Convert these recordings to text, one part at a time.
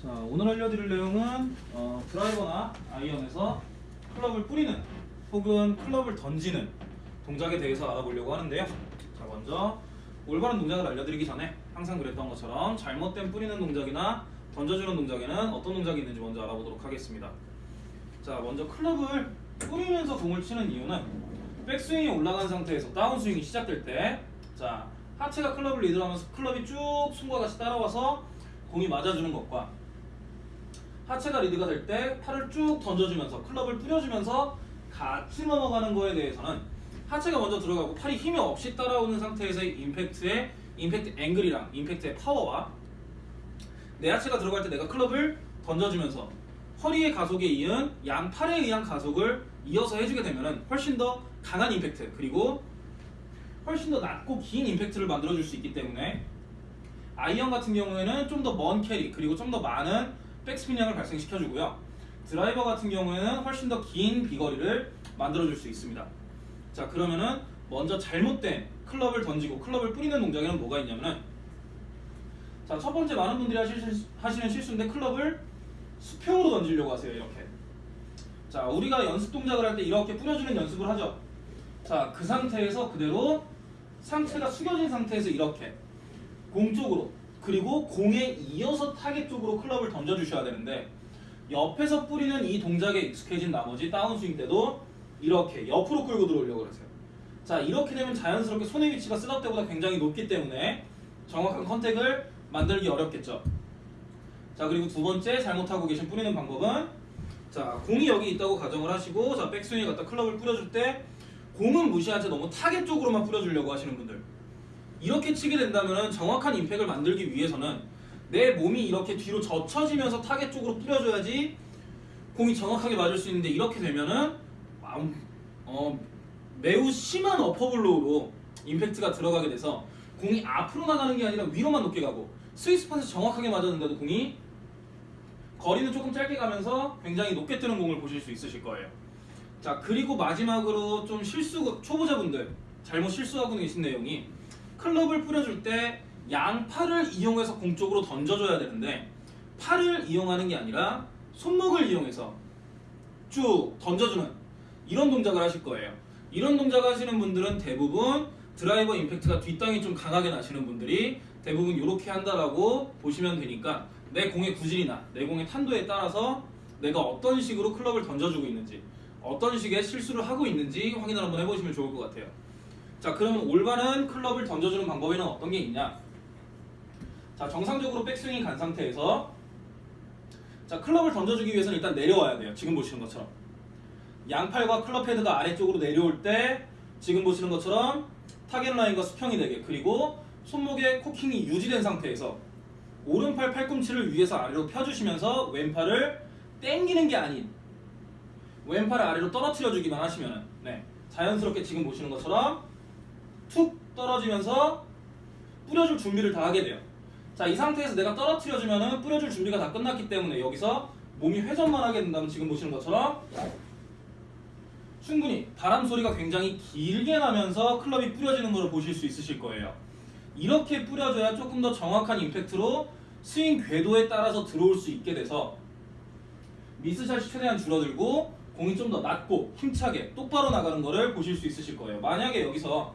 자 오늘 알려드릴 내용은 어, 드라이버나 아이언에서 클럽을 뿌리는 혹은 클럽을 던지는 동작에 대해서 알아보려고 하는데요. 자 먼저 올바른 동작을 알려드리기 전에 항상 그랬던 것처럼 잘못된 뿌리는 동작이나 던져주는 동작에는 어떤 동작이 있는지 먼저 알아보도록 하겠습니다. 자 먼저 클럽을 뿌리면서 공을 치는 이유는 백스윙이 올라간 상태에서 다운스윙이 시작될 때 자 하체가 클럽을 리드하면서 클럽이 쭉 숨과 같이 따라와서 공이 맞아주는 것과 하체가 리드가 될 때 팔을 쭉 던져주면서 클럽을 뿌려주면서 같이 넘어가는 거에 대해서는 하체가 먼저 들어가고 팔이 힘이 없이 따라오는 상태에서의 임팩트의 임팩트 앵글이랑 임팩트의 파워와 내 하체가 들어갈 때 내가 클럽을 던져주면서 허리의 가속에 이은 양팔에 의한 가속을 이어서 해주게 되면 훨씬 더 강한 임팩트 그리고 훨씬 더 낮고 긴 임팩트를 만들어줄 수 있기 때문에 아이언 같은 경우에는 좀 더 먼 캐리 그리고 좀 더 많은 백스핀량을 발생시켜주고요. 드라이버 같은 경우에는 훨씬 더 긴 비거리를 만들어줄 수 있습니다. 자 그러면은 먼저 잘못된 클럽을 던지고 클럽을 뿌리는 동작에는 뭐가 있냐면은 자 첫 번째 많은 분들이 하실, 하시는 실수인데 클럽을 수평으로 던지려고 하세요 이렇게. 자 우리가 연습 동작을 할 때 이렇게 뿌려주는 연습을 하죠. 자 그 상태에서 그대로 상체가 숙여진 상태에서 이렇게 공 쪽으로 그리고 공에 이어서 타겟 쪽으로 클럽을 던져주셔야 되는데 옆에서 뿌리는 이 동작에 익숙해진 나머지 다운스윙 때도 이렇게 옆으로 끌고 들어오려고 그러세요. 자 이렇게 되면 자연스럽게 손의 위치가 setup 때보다 굉장히 높기 때문에 정확한 contact을 만들기 어렵겠죠. 자 그리고 두 번째 잘못하고 계신 뿌리는 방법은 자 공이 여기 있다고 가정을 하시고 자 백스윙에 갖다 클럽을 뿌려줄 때 공은 무시한 채 너무 타겟 쪽으로만 뿌려주려고 하시는 분들 이렇게 치게 된다면 정확한 임팩을 만들기 위해서는 내 몸이 이렇게 뒤로 젖혀지면서 타겟 쪽으로 뿌려줘야지 공이 정확하게 맞을 수 있는데 이렇게 되면은 어, 매우 심한 어퍼블로우로 임팩트가 들어가게 돼서 공이 앞으로 나가는 게 아니라 위로만 높게 가고 스위스팟에서 정확하게 맞았는데도 공이 거리는 조금 짧게 가면서 굉장히 높게 뜨는 공을 보실 수 있으실 거예요. 자 그리고 마지막으로 좀 실수 초보자분들 잘못 실수하고 계신 내용이 클럽을 뿌려줄 때 양팔을 이용해서 공 쪽으로 던져줘야 되는데 팔을 이용하는 게 아니라 손목을 이용해서 쭉 던져주는 이런 동작을 하실 거예요. 이런 동작 하시는 분들은 대부분 드라이버 임팩트가 뒷땅이 좀 강하게 나시는 분들이 대부분 이렇게 한다라고 보시면 되니까 내 공의 구질이나 내 공의 탄도에 따라서 내가 어떤 식으로 클럽을 던져주고 있는지 어떤 식의 실수를 하고 있는지 확인을 한번 해보시면 좋을 것 같아요. 자 그러면 올바른 클럽을 던져주는 방법에는 어떤 게 있냐? 자 정상적으로 백스윙이 간 상태에서 자 클럽을 던져주기 위해서는 일단 내려와야 돼요. 지금 보시는 것처럼 양팔과 클럽 헤드가 아래쪽으로 내려올 때 지금 보시는 것처럼 타겟 라인과 수평이 되게 그리고 손목의 코킹이 유지된 상태에서 오른팔 팔꿈치를 위에서 아래로 펴주시면서 왼팔을 당기는 게 아닌 왼팔을 아래로 떨어뜨려 주기만 하시면 네, 자연스럽게 지금 보시는 것처럼 툭 떨어지면서 뿌려줄 준비를 다 하게 돼요. 자, 이 상태에서 내가 떨어뜨려 주면은 뿌려줄 준비가 다 끝났기 때문에 여기서 몸이 회전만 하게 된다면 지금 보시는 것처럼 충분히 바람 소리가 굉장히 길게 나면서 클럽이 뿌려지는 것을 보실 수 있으실 거예요. 이렇게 뿌려줘야 조금 더 정확한 임팩트로 스윙 궤도에 따라서 들어올 수 있게 돼서 미스샷이 최대한 줄어들고 공이 좀 더 낮고 힘차게 똑바로 나가는 것을 보실 수 있으실 거예요. 만약에 여기서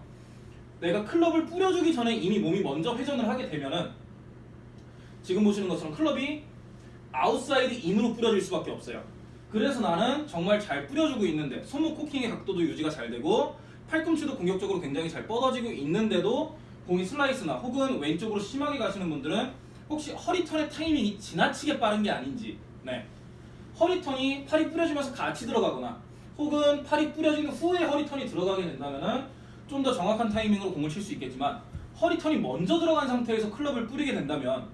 내가 클럽을 뿌려주기 전에 이미 몸이 먼저 회전을 하게 되면은 지금 보시는 것처럼 클럽이 outside in으로 뿌려질 수밖에 없어요. 그래서 나는 정말 잘 뿌려주고 있는데 손목 코킹의 각도도 유지가 잘 되고 팔꿈치도 공격적으로 굉장히 잘 뻗어지고 있는데도 공이 슬라이스나 혹은 왼쪽으로 심하게 가시는 분들은 혹시 허리턴의 타이밍이 지나치게 빠른 게 아닌지 네. 허리턴이 팔이 뿌려지면서 같이 들어가거나 혹은 팔이 뿌려진 후에 허리턴이 들어가게 된다면 좀 더 정확한 타이밍으로 공을 칠 수 있겠지만 허리턴이 먼저 들어간 상태에서 클럽을 뿌리게 된다면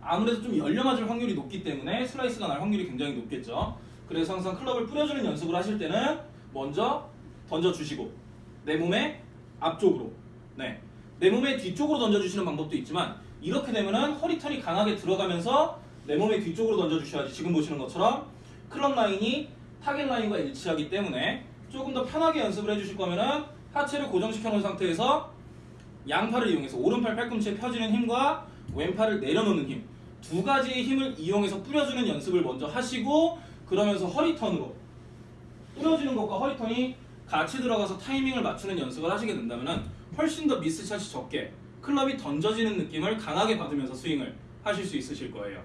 아무래도 좀 열려 맞을 확률이 높기 때문에 슬라이스가 날 확률이 굉장히 높겠죠. 그래서 항상 클럽을 뿌려주는 연습을 하실 때는 먼저 던져주시고 내 몸의 앞쪽으로 네. 내 몸의 뒤쪽으로 던져주시는 방법도 있지만 이렇게 되면은 허리턴이 강하게 들어가면서 내 몸의 뒤쪽으로 던져주셔야지 지금 보시는 것처럼 클럽 라인이 타겟 라인과 일치하기 때문에 조금 더 편하게 연습을 해주실 거면은 하체를 고정시켜 놓은 상태에서 양팔을 이용해서 오른팔 팔꿈치에 펴지는 힘과 왼팔을 내려놓는 힘 두 가지의 힘을 이용해서 뿌려주는 연습을 먼저 하시고 그러면서 허리턴으로 뿌려주는 것과 허리턴이 같이 들어가서 타이밍을 맞추는 연습을 하시게 된다면 훨씬 더 미스샷이 적게 클럽이 던져지는 느낌을 강하게 받으면서 스윙을 하실 수 있으실 거예요.